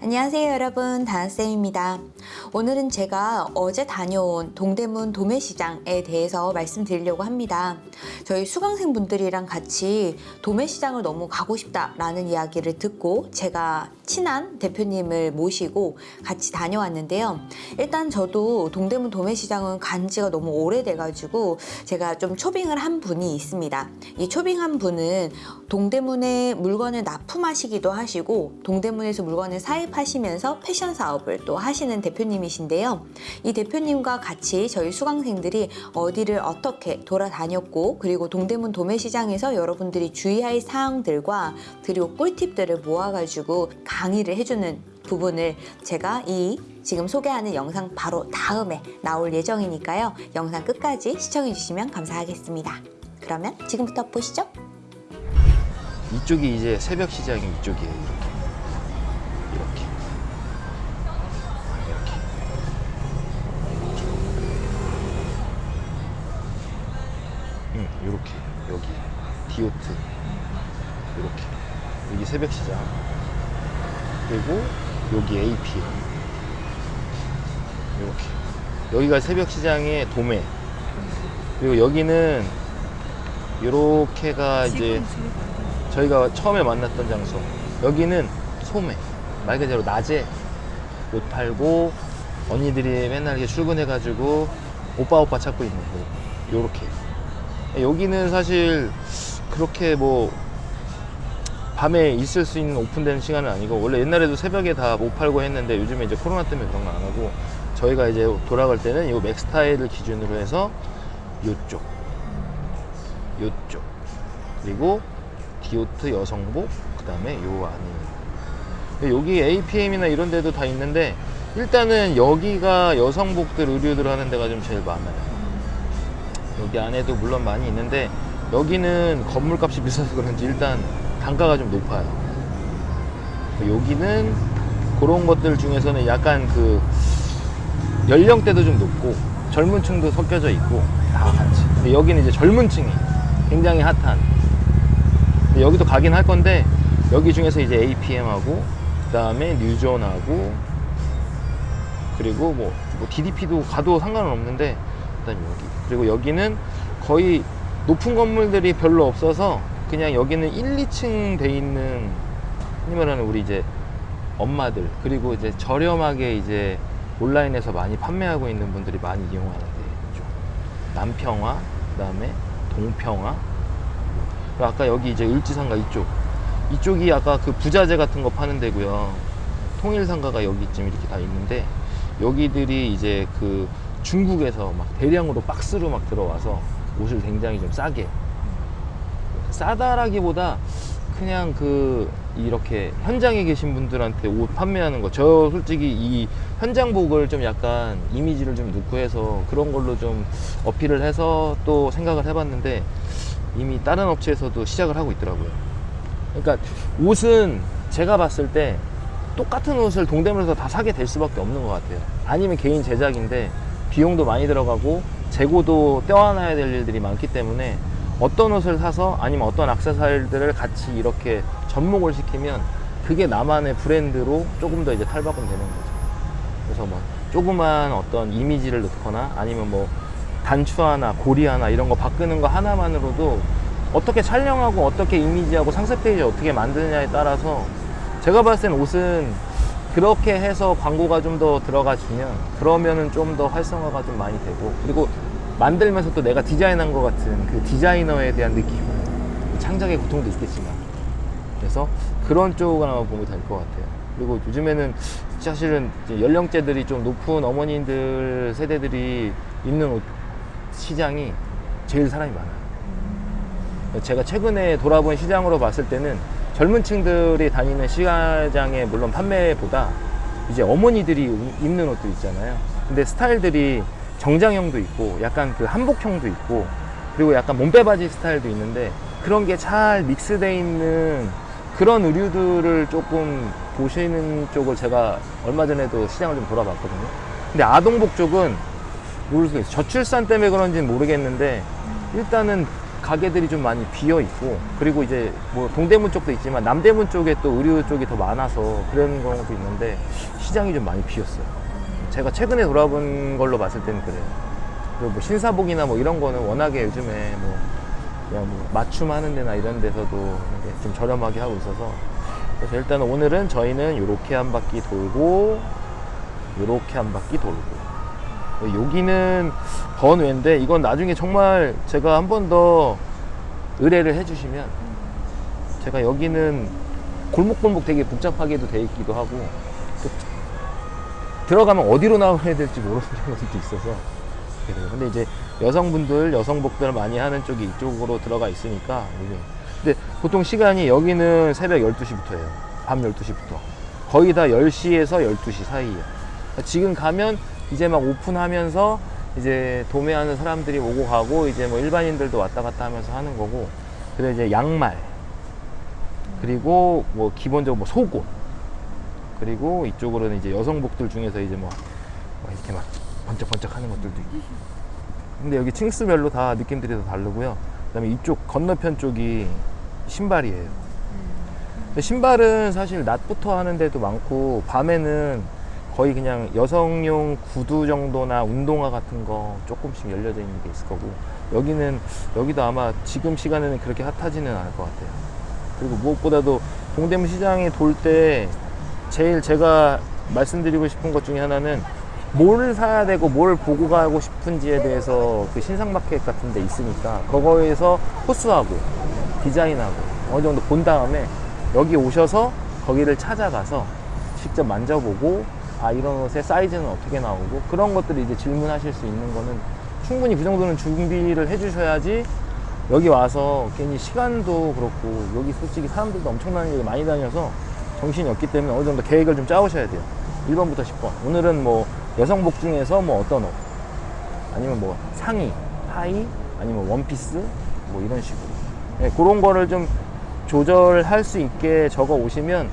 안녕하세요 여러분. 다나쌤입니다 오늘은 제가 어제 다녀온 동대문 도매시장에 대해서 말씀드리려고 합니다. 저희 수강생분들이랑 같이 도매시장을 너무 가고 싶다 라는 이야기를 듣고 제가 친한 대표님을 모시고 같이 다녀왔는데요. 일단 저도 동대문 도매시장은 간 지가 너무 오래돼 가지고 제가 좀 초빙을 한 분이 있습니다. 이 초빙한 분은 동대문에 물건을 납품하시기도 하시고 동대문에서 물건을 사입하시면서 패션 사업을 또 하시는 대표님 이신데요. 이 대표님과 같이 저희 수강생들이 어디를 어떻게 돌아다녔고 그리고 동대문 도매시장에서 여러분들이 주의할 사항들과 그리고 꿀팁들을 모아가지고 강의를 해주는 부분을 제가 이 지금 소개하는 영상 바로 다음에 나올 예정이니까요. 영상 끝까지 시청해 주시면 감사하겠습니다. 그러면 지금부터 보시죠. 이쪽이 이제 새벽 시장이 이쪽이에요. 응, 요렇게. 여기. 디오트. 이렇게. 여기 새벽 시장. 그리고 여기 AP. 이렇게. 여기가 새벽 시장의 도매. 그리고 여기는 요렇게가 이제 저희가 처음에 만났던 장소 여기는 소매 말 그대로 낮에 옷 팔고 언니들이 맨날 이렇게 출근해 가지고 오빠 오빠 찾고 있는 곳 요렇게 여기는 사실 그렇게 뭐 밤에 있을 수 있는 오픈되는 시간은 아니고 원래 옛날에도 새벽에 다 못 팔고 했는데 요즘에 이제 코로나 때문에 그런 거 안 하고 저희가 이제 돌아갈 때는 이 맥스타일을 기준으로 해서 요쪽 요쪽 그리고 디오트 여성복 그 다음에 요 안에. 여기 APM이나 이런 데도 다 있는데 일단은 여기가 여성복들 의류들 하는 데가 좀 제일 많아요 여기 안에도 물론 많이 있는데 여기는 건물값이 비싸서 그런지 일단 단가가 좀 높아요. 여기는 그런 것들 중에서는 약간 그 연령대도 좀 높고 젊은 층도 섞여져 있고 다 같이. 여기는 이제 젊은 층이 굉장히 핫한. 여기도 가긴 할 건데 여기 중에서 이제 APM하고 그 다음에 뉴존하고 그리고 뭐, 뭐 DDP도 가도 상관은 없는데 일단 여기 그리고 여기는 거의 높은 건물들이 별로 없어서 그냥 여기는 1, 2층 돼 있는 말하는 우리 이제 엄마들 그리고 이제 저렴하게 이제 온라인에서 많이 판매하고 있는 분들이 많이 이용하는 데죠. 남평화 그 다음에 동평화. 아까 여기 이제 을지상가 이쪽. 이쪽이 아까 그 부자재 같은 거 파는 데고요. 통일상가가 여기쯤 이렇게 다 있는데 여기들이 이제 그 중국에서 막 대량으로 박스로 막 들어와서 옷을 굉장히 좀 싸게. 싸다라기보다 그냥 그 이렇게 현장에 계신 분들한테 옷 판매하는 거. 저 솔직히 이 현장복을 좀 약간 이미지를 좀 넣고 해서 그런 걸로 좀 어필을 해서 또 생각을 해봤는데 이미 다른 업체에서도 시작을 하고 있더라고요. 그러니까 옷은 제가 봤을 때 똑같은 옷을 동대문에서 다 사게 될 수밖에 없는 것 같아요. 아니면 개인 제작인데 비용도 많이 들어가고 재고도 떼어놔야 될 일들이 많기 때문에 어떤 옷을 사서 아니면 어떤 액세서리들을 같이 이렇게 접목을 시키면 그게 나만의 브랜드로 조금 더 이제 탈바꿈 되는 거죠. 그래서 뭐 조그만 어떤 이미지를 넣거나 아니면 뭐 단추 하나 고리 하나 이런 거 바꾸는 거 하나만으로도 어떻게 촬영하고 어떻게 이미지하고 상세 페이지 어떻게 만드느냐에 따라서 제가 봤을 땐 옷은 그렇게 해서 광고가 좀 더 들어가 주면 그러면은 좀 더 활성화가 좀 많이 되고 그리고 만들면서 또 내가 디자인한 것 같은 그 디자이너에 대한 느낌 창작의 고통도 있겠지만. 그래서 그런 쪽을 아마 보면 될 것 같아요. 그리고 요즘에는 사실은 연령대들이 좀 높은 어머님들 세대들이 입는 옷 시장이 제일 사람이 많아요. 제가 최근에 돌아본 시장으로 봤을 때는 젊은 층들이 다니는 시장의 물론 판매보다 이제 어머니들이 입는 옷도 있잖아요. 근데 스타일들이 정장형도 있고 약간 그 한복형도 있고 그리고 약간 몸빼바지 스타일도 있는데 그런 게 잘 믹스되어 있는 그런 의류들을 조금 보시는 쪽을 제가 얼마 전에도 시장을 좀 돌아봤거든요. 근데 아동복 쪽은 모르겠어요. 저출산 때문에 그런지는 모르겠는데 일단은 가게들이 좀 많이 비어 있고 그리고 이제 뭐 동대문 쪽도 있지만 남대문 쪽에 또 의류 쪽이 더 많아서 그런 경우도 있는데 시장이 좀 많이 비었어요. 제가 최근에 돌아본 걸로 봤을 때는 그래요. 그리고 뭐 신사복이나 뭐 이런 거는 워낙에 요즘에 뭐 그냥 뭐 맞춤 하는 데나 이런 데서도 좀 저렴하게 하고 있어서 그래서 일단 오늘은 저희는 이렇게 한 바퀴 돌고 이렇게 한 바퀴 돌고 여기는 번외인데 이건 나중에 정말 제가 한 번 더 의뢰를 해주시면 제가 여기는 골목골목 되게 복잡하게도 돼 있기도 하고 또 들어가면 어디로 나와야 될지 모르는 경우도 있어서 그래요. 근데 이제 여성분들 여성복들 많이 하는 쪽이 이쪽으로 들어가 있으니까. 근데 보통 시간이 여기는 새벽 12시부터예요. 밤 12시부터. 거의 다 10시에서 12시 사이에요. 지금 가면 이제 막 오픈하면서 이제 도매하는 사람들이 오고 가고 이제 뭐 일반인들도 왔다 갔다 하면서 하는 거고. 그리고 이제 양말. 그리고 뭐 기본적으로 뭐 속옷. 그리고 이쪽으로는 이제 여성복들 중에서 이제 뭐, 뭐 이렇게 막 번쩍번쩍 하는 것들도 있고. 근데 여기 층수별로 다 느낌들이 다 다르고요. 그 다음에 이쪽 건너편 쪽이 신발이에요. 근데 신발은 사실 낮부터 하는 데도 많고 밤에는 거의 그냥 여성용 구두 정도나 운동화 같은 거 조금씩 열려져 있는 게 있을 거고 여기는 여기도 아마 지금 시간에는 그렇게 핫하지는 않을 것 같아요. 그리고 무엇보다도 동대문 시장에 돌 때 제일 제가 말씀드리고 싶은 것 중에 하나는 뭘 사야 되고 뭘 보고 가고 싶은지에 대해서 그 신상마켓 같은 데 있으니까 그거에서 호수하고 디자인하고 어느 정도 본 다음에 여기 오셔서 거기를 찾아가서 직접 만져보고 아 이런 옷의 사이즈는 어떻게 나오고 그런 것들을 이제 질문하실 수 있는 거는 충분히 그 정도는 준비를 해주셔야지 여기 와서 괜히 시간도 그렇고 여기 솔직히 사람들도 엄청나게 많이 다녀서 정신이 없기 때문에 어느 정도 계획을 좀 짜오셔야 돼요. 1번부터 10번. 오늘은 뭐 여성복 중에서 뭐 어떤 옷? 아니면 뭐 상의, 하의 아니면 원피스? 뭐 이런 식으로. 네, 그런 거를 좀 조절할 수 있게 적어 오시면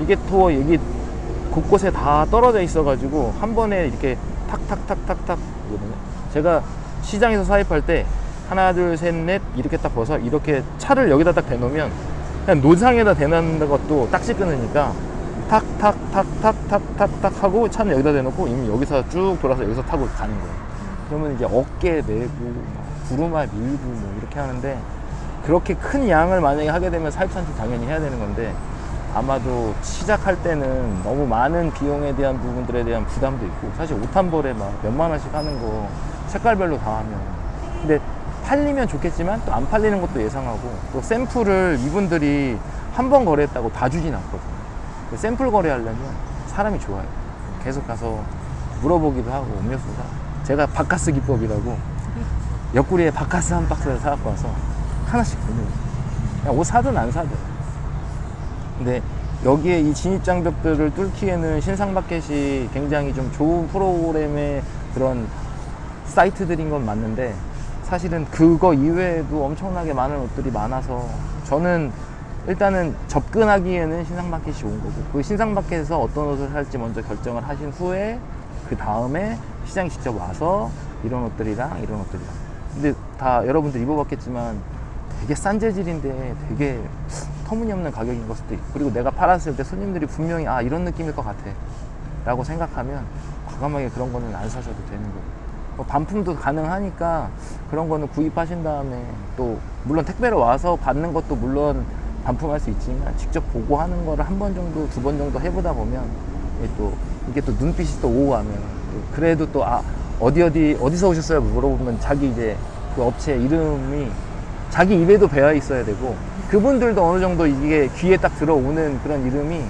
이게 또 여기 곳곳에 다 떨어져 있어 가지고 한 번에 이렇게 탁탁탁탁탁 이거든요 제가 시장에서 사입할 때 하나 둘 셋 넷 이렇게 딱 벗어 이렇게 차를 여기다 딱 대놓으면 그냥 노상에다 대놓는 것도 딱지 끊으니까 탁탁탁탁탁탁탁 하고 차는 여기다 대놓고 이미 여기서 쭉 돌아서 여기서 타고 가는 거예요. 그러면 이제 어깨 메고 구루마 밀고 뭐 이렇게 하는데 그렇게 큰 양을 만약에 하게 되면 사입산지 당연히 해야 되는 건데 아마도 시작할 때는 너무 많은 비용에 대한 부분들에 대한 부담도 있고 사실 옷 한 벌에 막 몇만 원씩 하는 거 색깔별로 다 하면. 근데 팔리면 좋겠지만 또 안 팔리는 것도 예상하고 또 샘플을 이분들이 한 번 거래했다고 다 주진 않거든요. 그 샘플 거래하려면 사람이 좋아요. 계속 가서 물어보기도 하고 음료수 사 제가 바카스 기법이라고 옆구리에 바카스 한 박스를 사갖고 와서 하나씩 보내요. 옷 사든 안 사든 근데 여기에 이 진입 장벽들을 뚫기에는 신상마켓이 굉장히 좀 좋은 프로그램의 그런 사이트들인 건 맞는데 사실은 그거 이외에도 엄청나게 많은 옷들이 많아서 저는 일단은 접근하기에는 신상마켓이 온 거고 그 신상마켓에서 어떤 옷을 살지 먼저 결정을 하신 후에 그 다음에 시장에 직접 와서 이런 옷들이랑 이런 옷들이랑. 근데 다 여러분들 입어봤겠지만 되게 싼 재질인데 되게 터무니없는 가격인 걸 수도 있고 그리고 내가 팔았을 때 손님들이 분명히 아 이런 느낌일 것 같아. 라고 생각하면 과감하게 그런 거는 안 사셔도 되는 거고. 뭐 반품도 가능하니까 그런 거는 구입하신 다음에 또 물론 택배로 와서 받는 것도 물론 반품할 수 있지만 직접 보고 하는 거를 한 번 정도 두 번 정도 해보다 보면 이게 또 이게 또 눈빛이 또 오고 가면 또 그래도 또 아 어디 어디 어디서 오셨어요? 물어보면 자기 이제 그 업체 이름이 자기 입에도 배어 있어야 되고 그분들도 어느 정도 이게 귀에 딱 들어오는 그런 이름이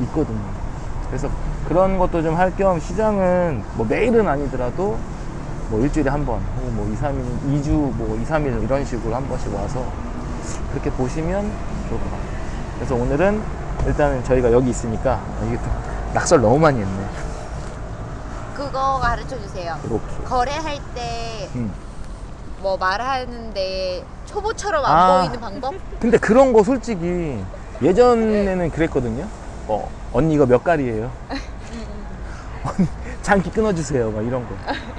있거든요. 그래서 그런 것도 좀 할 겸 시장은 뭐 매일은 아니더라도 뭐 일주일에 한 번, 혹은 뭐 2, 3일, 2주, 뭐 2, 3일 이런 식으로 한 번씩 와서 그렇게 보시면 좋을 것 같아요. 그래서 오늘은 일단은 저희가 여기 있으니까 아, 이게 또 낙설 너무 많이 했네. 그거 가르쳐 주세요. 이렇게. 거래할 때 뭐 음. 말하는데 초보처럼 안 아. 보이는 방법? 근데 그런 거 솔직히 예전에는 그랬거든요. 어, 언니 이거 몇 갈이에요? 언니, 장기 끊어주세요. 막 이런 거.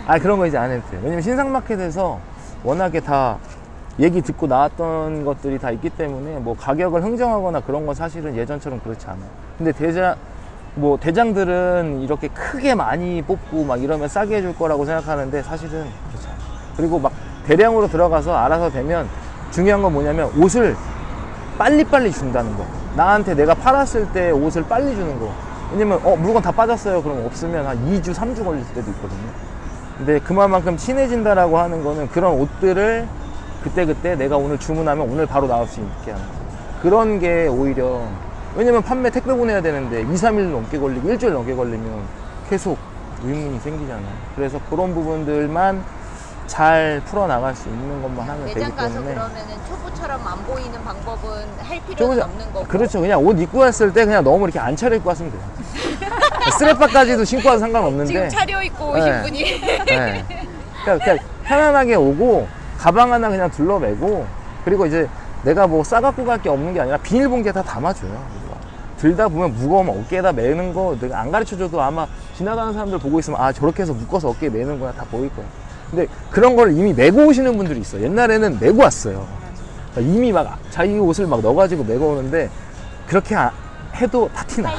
아, 그런 거 이제 안 해도 돼요. 왜냐면 신상마켓에서 워낙에 다 얘기 듣고 나왔던 것들이 다 있기 때문에 뭐 가격을 흥정하거나 그런 건 사실은 예전처럼 그렇지 않아요. 근데 대장 뭐 대장들은 이렇게 크게 많이 뽑고 막 이러면 싸게 해줄 거라고 생각하는데 사실은 그렇지 않아요. 그리고 막 대량으로 들어가서 알아서 되면 중요한 건 뭐냐면 옷을 빨리빨리 준다는 거. 나한테 내가 팔았을 때 옷을 빨리 주는 거. 왜냐면 어 물건 다 빠졌어요. 그럼 없으면 한 2주, 3주 걸릴 때도 있거든요. 근데 그만큼 친해진다라고 하는 거는 그런 옷들을 그때그때 내가 오늘 주문하면 오늘 바로 나올 수 있게 하는 거. 그런 게 오히려 왜냐면 판매 택배 보내야 되는데 2, 3일 넘게 걸리고 일주일 넘게 걸리면 계속 의문이 생기잖아요. 그래서 그런 부분들만 잘 풀어나갈 수 있는 것만 하면 되기 매장 가서 때문에 그러면은 초보처럼 안 보이는 방법은 할좀 필요는 없는 거고. 그렇죠. 그냥 옷 입고 왔을 때 그냥 너무 이렇게 안 차려입고 왔으면 돼요. 스레빠까지도 신고 와도 상관없는데. 지금 차려입고 오신 네. 분이 네. 그냥, 그냥 편안하게 오고 가방 하나 그냥 둘러매고 그리고 이제 내가 뭐 싸갖고 갈 게 없는 게 아니라 비닐봉지에 다 담아줘요. 들다 보면 무거우면 어깨에다 매는 거 내가 안 가르쳐줘도 아마 지나가는 사람들 보고 있으면 아 저렇게 해서 묶어서 어깨에 매는 거야 다 보일 거야. 근데 그런 걸 이미 메고 오시는 분들이 있어. 옛날에는 메고 왔어요. 그러니까 이미 막 자기 옷을 막 넣어가지고 메고 오는데 그렇게 아- 해도 다 티나.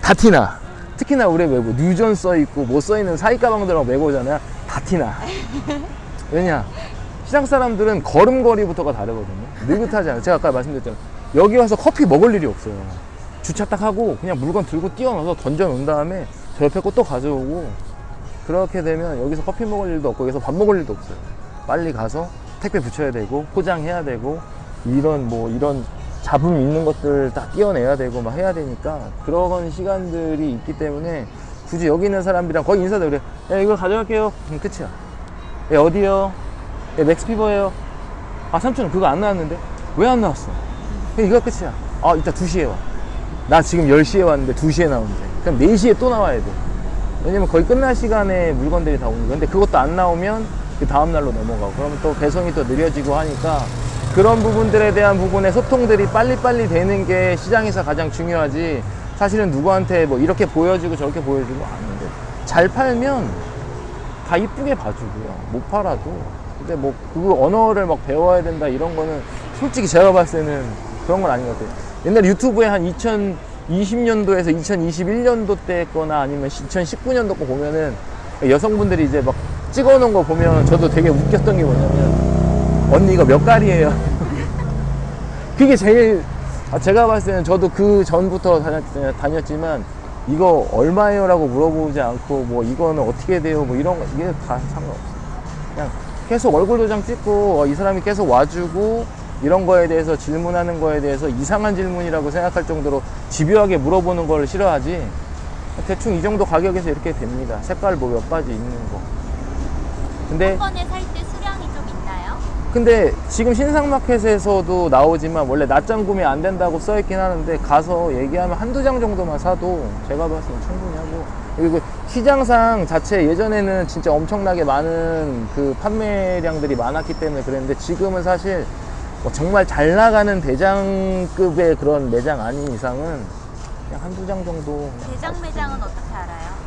다 티나. 특히나 우리 외부 뉴전 써 있고 뭐써 있는 사이 가방들 막 메고 오잖아요. 다 티나. 왜냐? 시장 사람들은 걸음걸이부터가 다르거든요. 느긋하지 않아요. 제가 아까 말씀드렸잖아요. 여기 와서 커피 먹을 일이 없어요. 주차 딱 하고 그냥 물건 들고 뛰어넣어서 던져 놓은 다음에 저 옆에 거또 가져오고 그렇게 되면 여기서 커피 먹을 일도 없고 여기서 밥 먹을 일도 없어요. 빨리 가서 택배 붙여야 되고 포장해야 되고 이런 뭐 이런 잡음 있는 것들 다 띄어내야 되고 막 해야 되니까 그런 시간들이 있기 때문에 굳이 여기 있는 사람들이랑 거의 인사도 그래. 야 이거 가져갈게요. 그럼 끝이야. 야 어디요? 야 맥스피버예요. 아 삼촌 그거 안 나왔는데 왜 안 나왔어? 이거 끝이야. 아 이따 2시에 와. 나 지금 10시에 왔는데 2시에 나오는데 그럼 4시에 또 나와야 돼. 왜냐면 거의 끝날 시간에 물건들이 다 거. 근데 그것도 안 나오면 그 다음 날로 넘어가고. 그러면 또 배송이 또 느려지고 하니까 그런 부분들에 대한 부분의 소통들이 빨리빨리 되는 게 시장에서 가장 중요하지. 사실은 누구한테 뭐 이렇게 보여주고 저렇게 보여주고 아닌데 잘 팔면 다 이쁘게 봐주고요. 못 팔아도. 근데 뭐 그 언어를 막 배워야 된다 이런 거는 솔직히 제가 봤을 때는 그런 건 아닌 것 같아요. 옛날 유튜브에 한 2020년도에서 2021년도 때 거나 아니면 2019년도 거 보면은 여성분들이 이제 막 찍어 놓은 거 보면 저도 되게 웃겼던 게 뭐냐면 언니 이거 몇 갈이에요 그게 제일 아, 제가 봤을 때는 저도 그 전부터 다녔, 다녔 지만 이거 얼마예요? 라고 물어보지 않고 뭐 이거는 어떻게 돼요? 뭐 이런 거 이게 다 상관없어요. 그냥 계속 얼굴 도장 찍고 어, 이 사람이 계속 와주고 이런 거에 대해서 질문하는 거에 대해서 이상한 질문이라고 생각할 정도로 집요하게 물어보는 걸 싫어하지 대충 이 정도 가격에서 이렇게 됩니다. 색깔 뭐 몇 가지 있는 거. 근데 한 번에 살 때 수량이 좀 있나요? 근데 지금 신상마켓에서도 나오지만 원래 낮장 구매 안 된다고 써 있긴 하는데 가서 얘기하면 한두 장 정도만 사도 제가 봤을 때 충분히 하고 그리고 시장상 자체 예전에는 진짜 엄청나게 많은 그 판매량들이 많았기 때문에 그랬는데 지금은 사실 뭐 정말 잘 나가는 대장급의 그런 매장 아닌 이상은 그냥 한두 장 정도 대장 매장은 어떻게 알아요?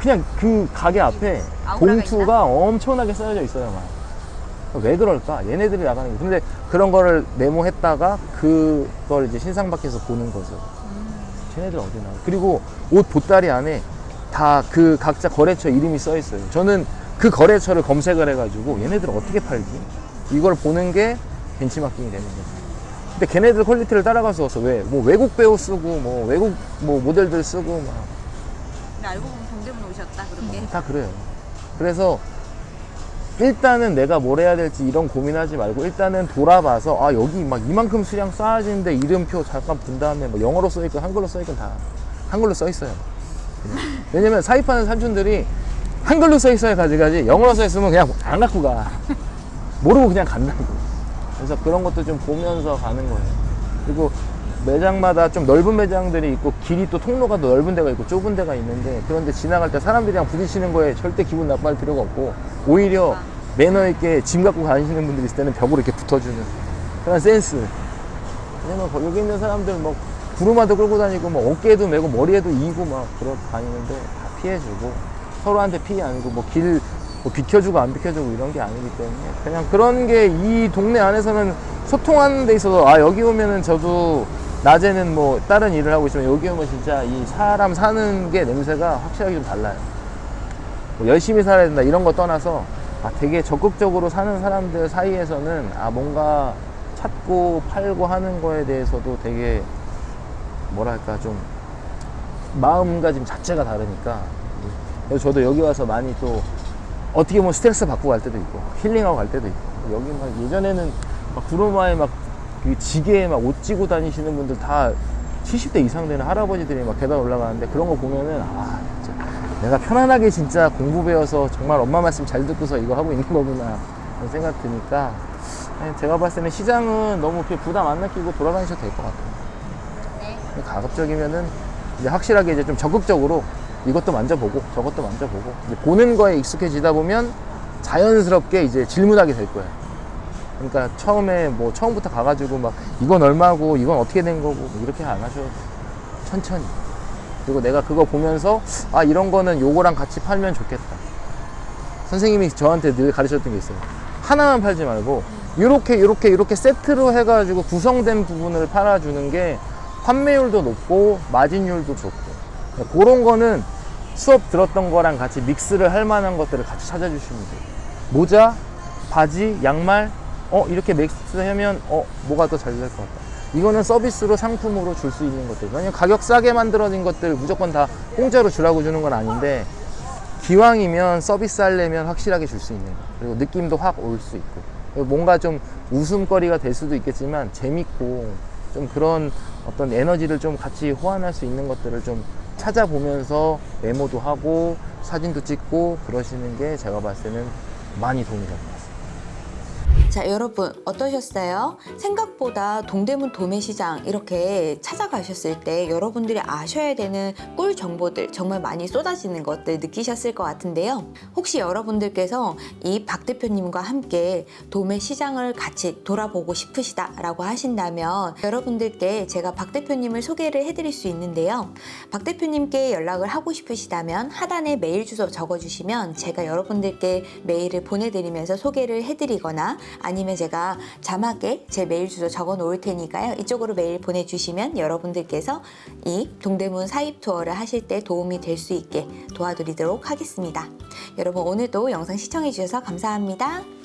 그냥 그 가게 앞에 봉투가 엄청나게 쌓여져 있어요, 막. 왜 그럴까? 얘네들이 나가는 게. 근데 그런 거를 메모했다가 그걸 이제 신상 밖에서 보는 거죠. 쟤네들 어디 나가? 그리고 옷 보따리 안에 다 그 각자 거래처 이름이 써 있어요. 저는 그 거래처를 검색을 해가지고 얘네들 어떻게 팔지? 이걸 보는 게 벤치마킹이 되는 거죠. 근데 걔네들 quality를 따라갈 수 없어. 왜? 뭐 외국 배우 쓰고, 뭐 외국 뭐 모델들 쓰고, 막 근데 알고 보면 동대문 오셨다 그렇게. 다 그래요. 그래서 일단은 내가 뭘 해야 될지 이런 고민하지 말고 일단은 돌아봐서 아 여기 막 이만큼 수량 쌓아지는데 이름표 잠깐 본 다음에 뭐 영어로 써있건 한글로 써있건 다 한글로 써 있어요. 그냥. 왜냐면 사입하는 삼촌들이 한글로 써 있어야 가져가지 영어로 써 있으면 그냥 안 갖고 가. 모르고 그냥 간다고. 그래서 그런 것도 좀 보면서 가는 거예요. 그리고 매장마다 좀 넓은 매장들이 있고 길이 또 통로가 더 넓은 데가 있고 좁은 데가 있는데 그런데 지나갈 때 사람들이랑 부딪히는 거에 절대 기분 나빠할 필요가 없고 오히려 매너 있게 짐 갖고 다니시는 분들이 있을 때는 벽으로 이렇게 붙어주는 그런 센스 왜냐면 거- 여기 있는 사람들 뭐 구루마도 끌고 다니고 뭐 어깨에도 메고 머리에도 이고 막 그러 다니는데 다 피해주고 서로한테 피해 안 주고 뭐 길 뭐 비켜주고 안 비켜주고 이런 게 아니기 때문에 그냥 그런 게 이 동네 안에서는 소통하는 데 있어서 아 여기 오면은 저도 낮에는 뭐 다른 일을 하고 있으면 여기 오면 진짜 이 사람 사는 게 냄새가 확실하게 좀 달라요. 뭐 열심히 살아야 된다 이런 거 떠나서 아 되게 적극적으로 사는 사람들 사이에서는 아 뭔가 찾고 팔고 하는 거에 대해서도 되게 뭐랄까 좀 마음가짐 자체가 다르니까 저도 여기 와서 많이 또 어떻게 보면 스트레스 받고 갈 때도 있고 힐링하고 갈 때도 있고. 여기 막 예전에는 막 구로마에 막그 지게에 막 옷 찌고 다니시는 분들 다 70대 이상 되는 할아버지들이 막 계단 올라가는데 그런 거 보면은 아 진짜 내가 편안하게 진짜 공부 배워서 정말 엄마 말씀 잘 듣고서 이거 하고 있는 거구나. 그런 생각 드니까 제가 봤을 때는 시장은 너무 그렇게 부담 안 느끼고 돌아다니셔도 될 것 같아요. 네. 가급적이면은 이제 확실하게 이제 좀 적극적으로 이것도 만져보고 저것도 만져보고 이제 보는 거에 익숙해지다 보면 자연스럽게 이제 질문하게 될 거예요. 그러니까 처음에 뭐 처음부터 가가지고 막 이건 얼마고 이건 어떻게 된 거고 뭐 이렇게 안 하셔도 천천히 그리고 내가 그거 보면서 아 이런 거는 요거랑 같이 팔면 좋겠다. 선생님이 저한테 늘 가르쳤던 게 있어요. 하나만 팔지 말고 이렇게 이렇게 이렇게 세트로 해가지고 구성된 부분을 팔아주는 게 판매율도 높고 마진율도 좋고 그런 거는 수업 들었던 거랑 같이 믹스를 할 만한 것들을 같이 찾아주시면 돼요. 모자, 바지, 양말, 어 이렇게 믹스하면 어 뭐가 더 잘 될 것 같다. 이거는 서비스로 상품으로 줄 수 있는 것들. 왜냐면 가격 싸게 만들어진 것들 무조건 다 공짜로 주라고 주는 건 아닌데 기왕이면 서비스 하려면 확실하게 줄 수 있는 거. 그리고 느낌도 확 올 수 있고. 뭔가 좀 웃음거리가 될 수도 있겠지만 재밌고 좀 그런 어떤 에너지를 좀 같이 호환할 수 있는 것들을 좀 찾아보면서 메모도 하고 사진도 찍고 그러시는 게 제가 봤을 때는 많이 도움이 같습니다. 자, 여러분 어떠셨어요? 생각보다 동대문 도매시장 이렇게 찾아가셨을 때 여러분들이 아셔야 되는 꿀 정보들 정말 많이 쏟아지는 것들 느끼셨을 것 같은데요. 혹시 여러분들께서 이 박 대표님과 함께 도매시장을 같이 돌아보고 싶으시다 라고 하신다면 여러분들께 제가 박 대표님을 소개를 해드릴 수 있는데요. 박 대표님께 연락을 하고 싶으시다면 하단에 메일 주소 적어주시면 제가 여러분들께 메일을 보내드리면서 소개를 해드리거나 아니면 제가 자막에 제 메일 주소 적어 놓을 테니까요. 이쪽으로 메일 보내주시면 여러분들께서 이 동대문 사입 투어를 하실 때 도움이 될 수 있게 도와드리도록 하겠습니다. 여러분 오늘도 영상 시청해 주셔서 감사합니다.